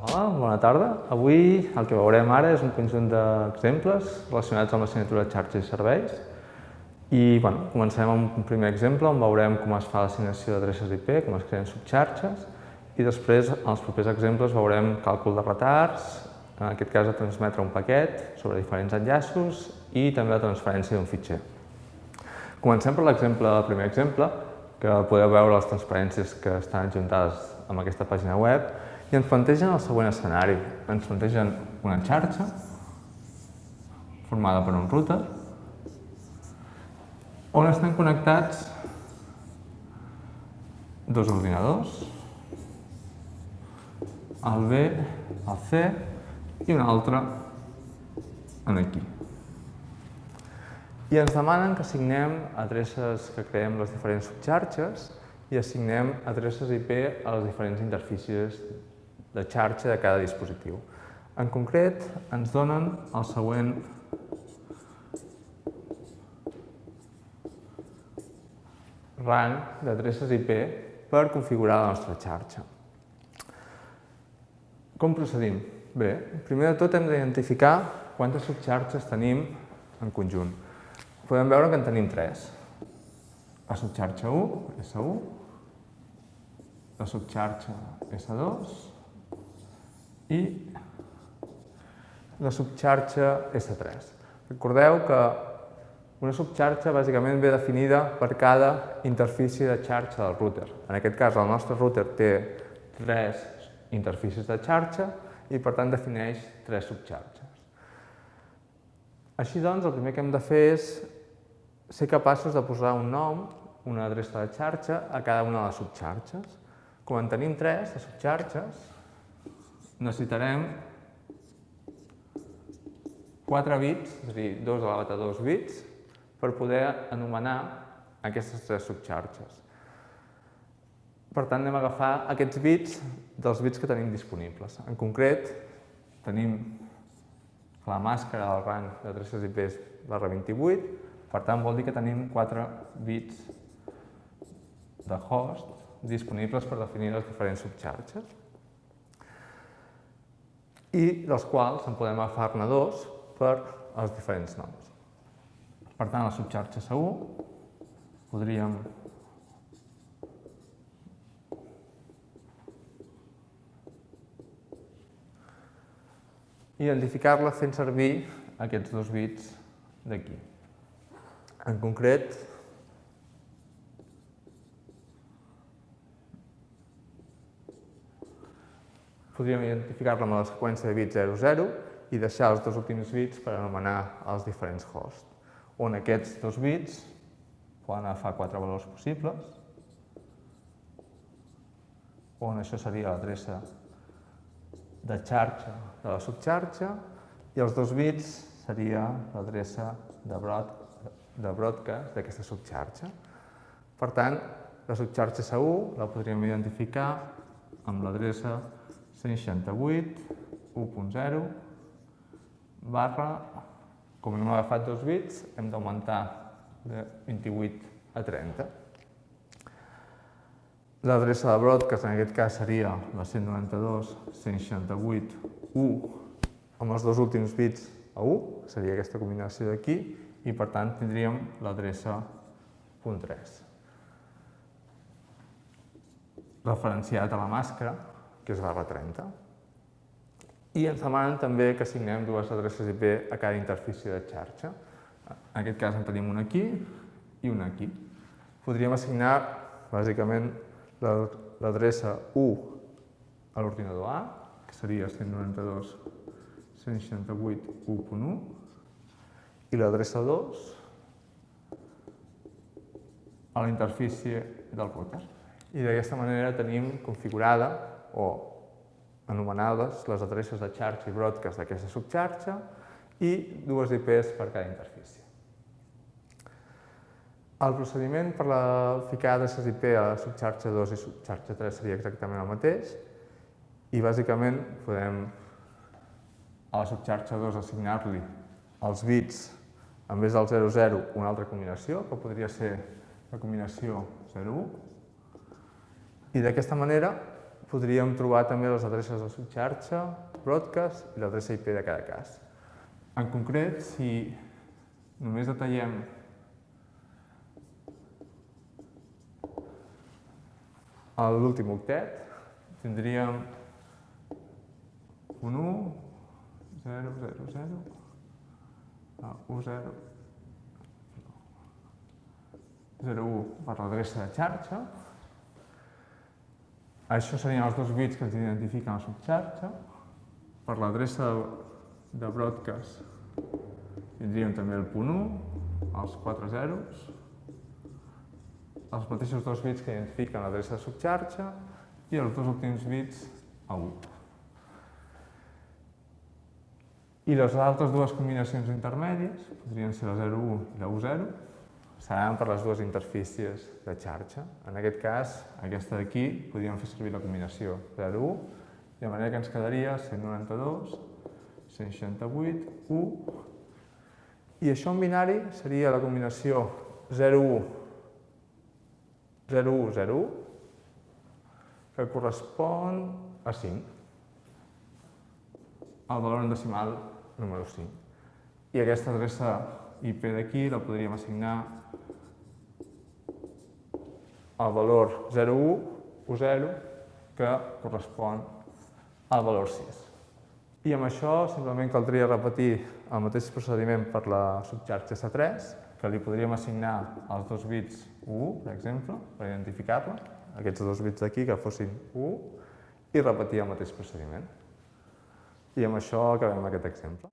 Hola, bona tarda. Avui el que veurem ara és un conjunt d'exemples relacionats amb l'assignatura de xarxes i serveis. I bueno, comencem amb un primer exemple on veurem com es fa l'assignació d'adreces IP, com es creen subxarxes, i després, en els propers exemples, veurem càlcul de retards, en aquest cas a transmetre un paquet sobre diferents enllaços i també la transferència d'un fitxer. Comencem per l'exemple, el primer exemple, que podeu veure les transparències que estan adjuntades amb aquesta pàgina web i ens plantegen el següent escenari. Ens plantegen una xarxa formada per un router on estan connectats dos ordinadors, el B, el C i un altre en aquí. I ens demanen que assignem adreces que creem les diferents subxarxes i assignem adreces IP a les diferents interfícies de xarxa de cada dispositiu. En concret, ens donen el següent rang d'adreces IP per configurar la nostra xarxa. Com procedim? Bé, primer de tot hem d'identificar quantes subxarxes tenim en conjunt. Podem veure que en tenim tres. La subxarxa 1, S1, la subxarxa S2 i la subxarxa S3. Recordeu que una subxarxa bàsicament ve definida per cada interfície de xarxa del router. En aquest cas, el nostre router té tres interfícies de xarxa i, per tant, defineix tres subxarxes. Així doncs, el primer que hem de fer és ser capaços de posar un nom, una adreça de xarxa, a cada una de les subxarxes. Com en tenim tres de subxarxes, necessitarem 4 bits, és a dir, 2 elevat a 2 bits, per poder anomenar aquestes tres subxarxes. Per tant, anem a agafar aquests bits dels bits que tenim disponibles. En concret, tenim la màscara del rang d'adreces IP barra 28, per tant, vol dir que tenim 4 bits de host disponibles per definir les diferents subxarxes i dels quals en podem agafar-ne dos per als diferents noms. Per tant, la subxarxa segur podríem identificar-la fent servir aquests dos bits d'aquí. En concret, podríem identificar-la amb la seqüència de bits 00 i deixar els dos últims bits per anomenar els diferents hosts, on aquests dos bits poden agafar quatre valors possibles, on això seria l'adreça de xarxa de la subxarxa. I els dos bits seria l'adreça de, broad, de broadcast d'aquesta subxarxa. Per tant, la subxarxa segur la podríem identificar amb l'adreça 168, 1.0, barra, com hem agafat dos bits, hem d'augmentar de 28 a 30. L'adreça de broadcast en aquest cas seria la 192, 168, 1, amb els dos últims bits a 1, seria aquesta combinació d'aquí, i per tant tindríem l'adreça .3. Referenciat a la màscara, que és barra 30. I ens demanen també que assignem dues adreces IP a cada interfície de xarxa. En aquest cas en tenim una aquí i una aquí. Podríem assignar, bàsicament, l'adreça 1 a l'ordinador A, que seria 192 168 1.1, i l'adreça 2 a la interfície del router. I d'aquesta manera tenim configurada o anomenades les adreces de xarxa i broadcast d'aquesta subxarxa i dues IPs per cada interfície. El procediment per la ficar adreces IP a la subxarxa 2 i subxarxa 3 seria exactament el mateix i bàsicament podem a la subxarxa 2 assignar-li els bits en vez del 00 una altra combinació, que podria ser la combinació 01 I d'aquesta manera podríem trobar també les adreces de subxarxa, broadcast i l'adreça IP de cada cas. En concret, si només detallem l'últim octet, tindríem un 1, 0, 0, 0, 1, 0, 0, 1 per l'adreça de xarxa. Això serien els dos bits que ens identifiquen la subxarxa. Per l'adreça de broadcast tindríem també el punt 1, els 4 zeros, els mateixos dos bits que identifiquen l'adreça de subxarxa i els dos últims bits a 1. I les altres dues combinacions intermèdies, podrien ser la 0,1 i la 1,0, seran per les dues interfícies de xarxa. En aquest cas, aquesta d'aquí, podríem fer servir la combinació 0,1, de manera que ens quedaria 192, 168, 1, i això en binari seria la combinació 0,1, 0,1, 0,1, que correspon a 5 el valor en decimal número 5. I aquesta adreça IP d'aquí la podríem assignar al valor 01 o 0 que correspon al valor 6. I amb això simplement caldria repetir el mateix procediment per la subxarxa S3, que li podríem assignar els dos bits 1, per exemple, per identificar-la, aquests dos bits d'aquí que fossin 1, i repetir el mateix procediment. I amb això acabem aquest exemple.